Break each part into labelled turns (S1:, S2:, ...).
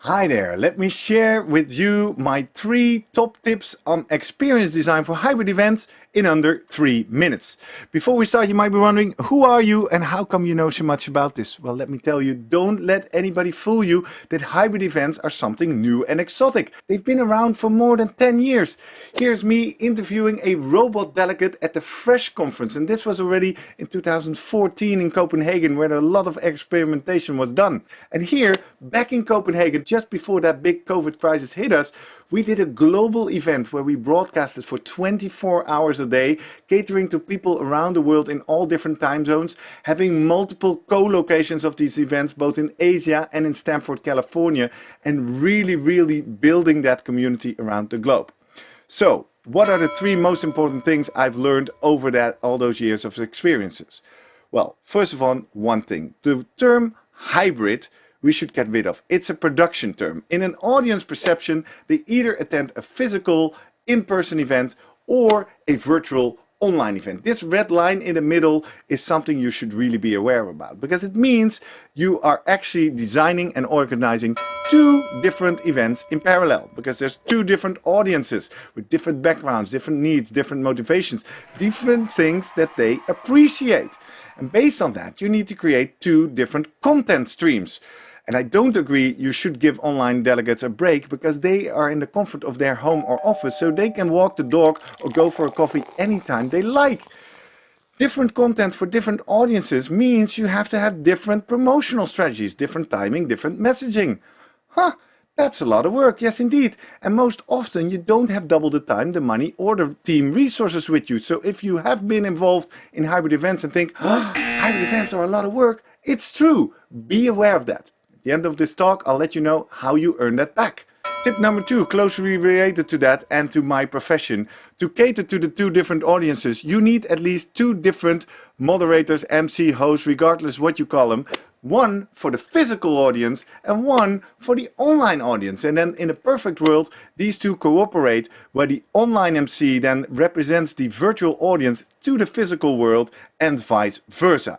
S1: Hi there, let me share with you my three top tips on experience design for hybrid events in under three minutes. Before we start, you might be wondering, who are you and how come you know so much about this? Well, let me tell you, don't let anybody fool you that hybrid events are something new and exotic. They've been around for more than 10 years. Here's me interviewing a robot delegate at the Fresh conference. And this was already in 2014 in Copenhagen, where a lot of experimentation was done. And here, back in Copenhagen, just before that big COVID crisis hit us, we did a global event where we broadcasted for 24 hours a day, catering to people around the world in all different time zones, having multiple co-locations of these events both in Asia and in Stanford, California, and really, really building that community around the globe. So, what are the three most important things I've learned over that all those years of experiences? Well, first of all, one thing. The term hybrid we should get rid of. It's a production term. In an audience perception, they either attend a physical, in-person event or a virtual online event. This red line in the middle is something you should really be aware about because it means you are actually designing and organizing two different events in parallel because there's two different audiences with different backgrounds, different needs, different motivations, different things that they appreciate. And based on that, you need to create two different content streams. And I don't agree you should give online delegates a break because they are in the comfort of their home or office so they can walk the dog or go for a coffee anytime they like. Different content for different audiences means you have to have different promotional strategies, different timing, different messaging. Huh, that's a lot of work, yes indeed. And most often you don't have double the time, the money or the team resources with you. So if you have been involved in hybrid events and think, oh, hybrid events are a lot of work, it's true. Be aware of that the end of this talk, I'll let you know how you earn that back. Tip number two, closely related to that and to my profession. To cater to the two different audiences, you need at least two different moderators, MC, hosts, regardless what you call them. One for the physical audience and one for the online audience. And then in a perfect world, these two cooperate where the online MC then represents the virtual audience to the physical world and vice versa.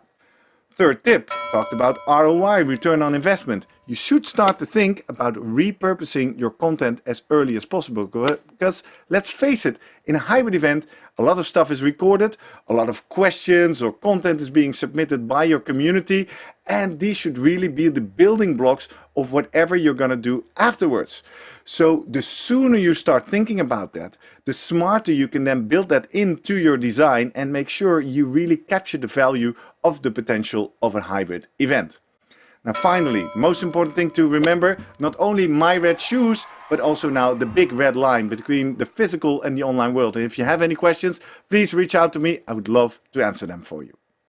S1: Third tip, talked about ROI, return on investment. You should start to think about repurposing your content as early as possible because let's face it, in a hybrid event, a lot of stuff is recorded, a lot of questions or content is being submitted by your community and these should really be the building blocks of whatever you're going to do afterwards. So the sooner you start thinking about that, the smarter you can then build that into your design and make sure you really capture the value of the potential of a hybrid event. Now finally, most important thing to remember, not only my red shoes, but also now the big red line between the physical and the online world. And if you have any questions, please reach out to me. I would love to answer them for you.